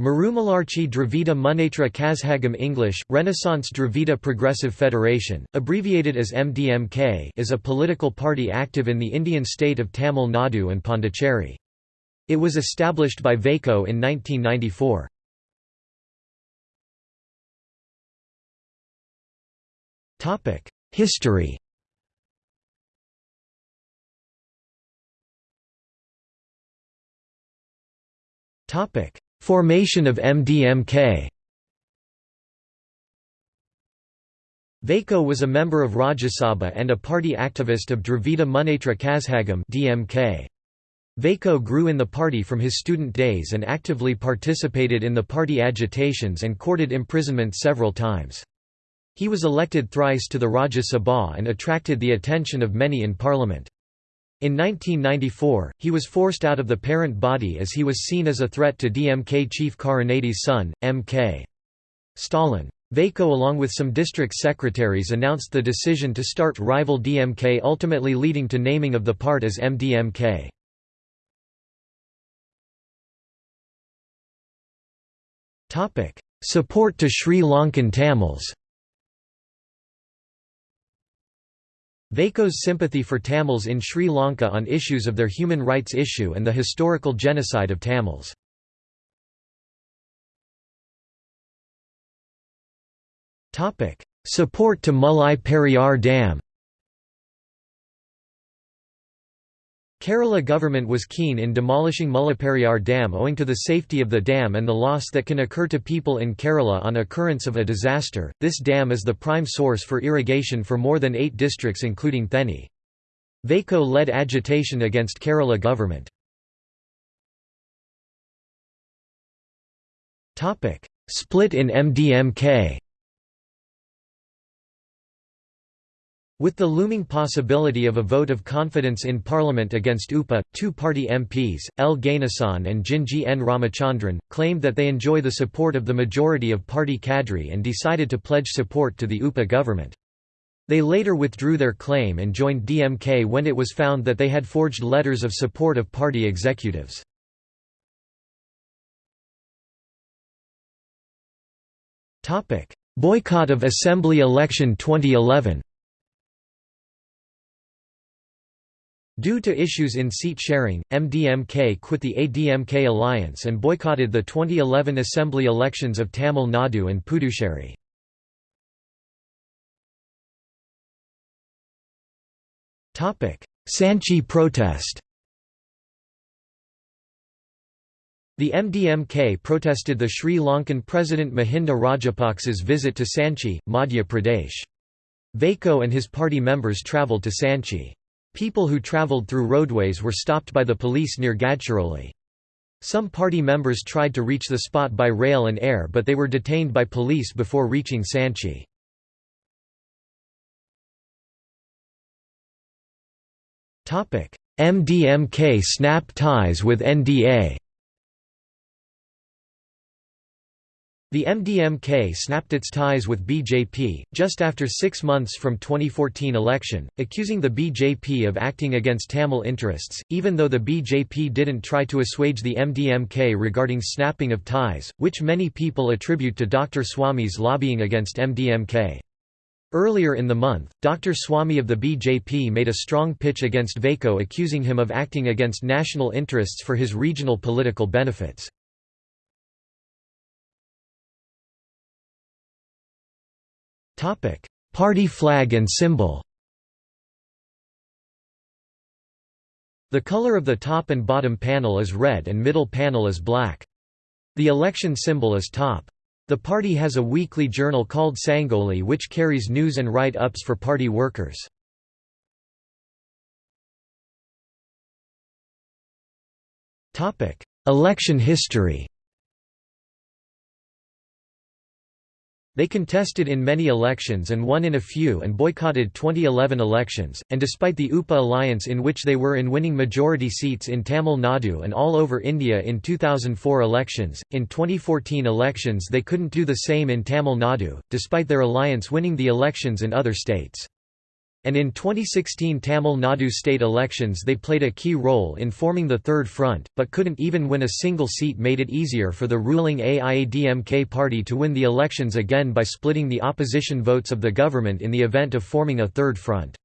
Marumalarchi Dravida Munnetra Kazhagam English, Renaissance Dravida Progressive Federation, abbreviated as MDMK is a political party active in the Indian state of Tamil Nadu and Pondicherry. It was established by Vaiko in 1994. History Topic Formation of MDMK Vaiko was a member of Rajya Sabha and a party activist of Dravida Munnetra Kazhagam DMK. Vaiko grew in the party from his student days and actively participated in the party agitations and courted imprisonment several times. He was elected thrice to the Rajya Sabha and attracted the attention of many in parliament. In 1994, he was forced out of the parent body as he was seen as a threat to DMK chief Karunanidhi's son, M.K. Stalin. Vaiko along with some district secretaries announced the decision to start rival DMK ultimately leading to naming of the part as MDMK. Support to Sri Lankan Tamils Vaiko's sympathy for Tamils in Sri Lanka on issues of their human rights issue and the historical genocide of Tamils. Support to Mullai Periyar Dam Kerala government was keen in demolishing Mullaperiyar Dam owing to the safety of the dam and the loss that can occur to people in Kerala on occurrence of a disaster. This dam is the prime source for irrigation for more than eight districts including Theni. Vaiko led agitation against Kerala government. Split in MDMK With the looming possibility of a vote of confidence in Parliament against UPA, two party MPs, L. Ganesan and Jinji N. Ramachandran, claimed that they enjoy the support of the majority of party cadre and decided to pledge support to the UPA government. They later withdrew their claim and joined DMK when it was found that they had forged letters of support of party executives. Boycott of Assembly election 2011 Due to issues in seat sharing, MDMK quit the ADMK alliance and boycotted the 2011 assembly elections of Tamil Nadu and Puducherry. Sanchi protest The MDMK protested the Sri Lankan President Mahinda Rajapaksa's visit to Sanchi, Madhya Pradesh. Vaiko and his party members travelled to Sanchi. People who travelled through roadways were stopped by the police near Gadchiroli. Some party members tried to reach the spot by rail and air but they were detained by police before reaching Sanchi. MDMK snap ties with NDA The MDMK snapped its ties with BJP, just after six months from 2014 election, accusing the BJP of acting against Tamil interests, even though the BJP didn't try to assuage the MDMK regarding snapping of ties, which many people attribute to Dr. Swami's lobbying against MDMK. Earlier in the month, Dr. Swami of the BJP made a strong pitch against Vaiko accusing him of acting against national interests for his regional political benefits. Topic: Party flag and symbol. The color of the top and bottom panel is red and middle panel is black. The election symbol is top. The party has a weekly journal called Sangoli which carries news and write-ups for party workers. Election history They contested in many elections and won in a few and boycotted 2011 elections, and despite the UPA alliance in which they were in winning majority seats in Tamil Nadu and all over India in 2004 elections, in 2014 elections they couldn't do the same in Tamil Nadu, despite their alliance winning the elections in other states. And in 2016 Tamil Nadu state elections they played a key role in forming the Third Front, but couldn't even win a single seat made it easier for the ruling AIADMK party to win the elections again by splitting the opposition votes of the government in the event of forming a Third Front.